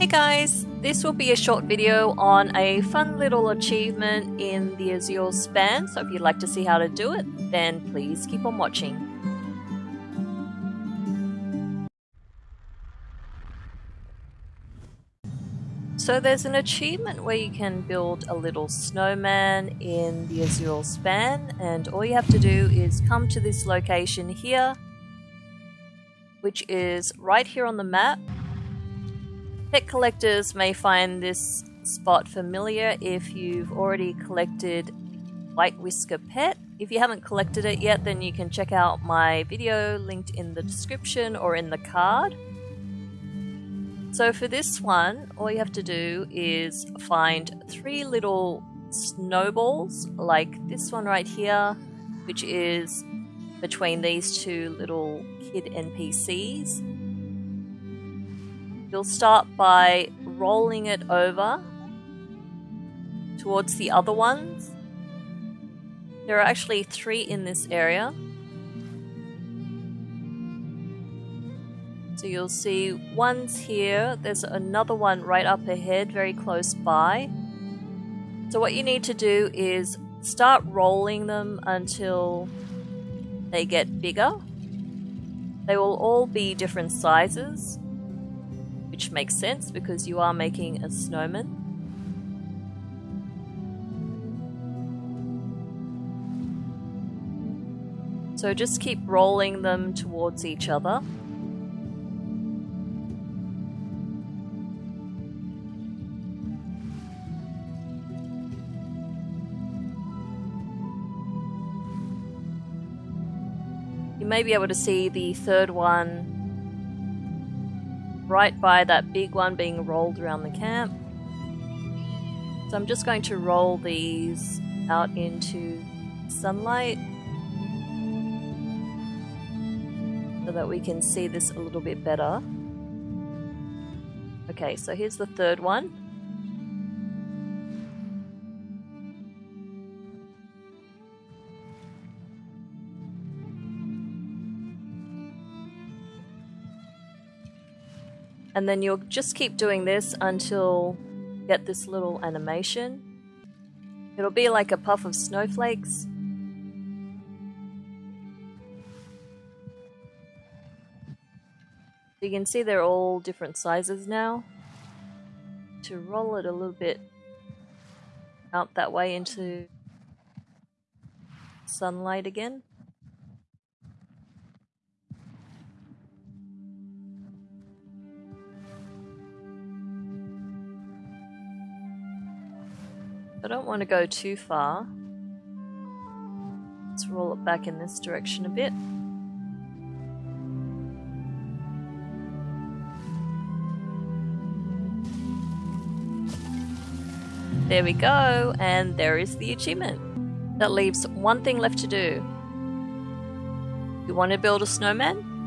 Hey guys, this will be a short video on a fun little achievement in the Azure span, so if you'd like to see how to do it, then please keep on watching. So there's an achievement where you can build a little snowman in the Azure span and all you have to do is come to this location here which is right here on the map Pet collectors may find this spot familiar if you've already collected White Whisker Pet. If you haven't collected it yet, then you can check out my video linked in the description or in the card. So for this one, all you have to do is find three little snowballs, like this one right here, which is between these two little kid NPCs. You'll start by rolling it over towards the other ones. There are actually three in this area. So you'll see one's here, there's another one right up ahead, very close by. So what you need to do is start rolling them until they get bigger. They will all be different sizes which makes sense because you are making a snowman. So just keep rolling them towards each other. You may be able to see the third one right by that big one being rolled around the camp. So I'm just going to roll these out into sunlight so that we can see this a little bit better. Okay, so here's the third one. And then you'll just keep doing this until you get this little animation. It'll be like a puff of snowflakes. You can see they're all different sizes now. To roll it a little bit out that way into sunlight again. I don't want to go too far. Let's roll it back in this direction a bit. There we go, and there is the achievement. That leaves one thing left to do. You want to build a snowman?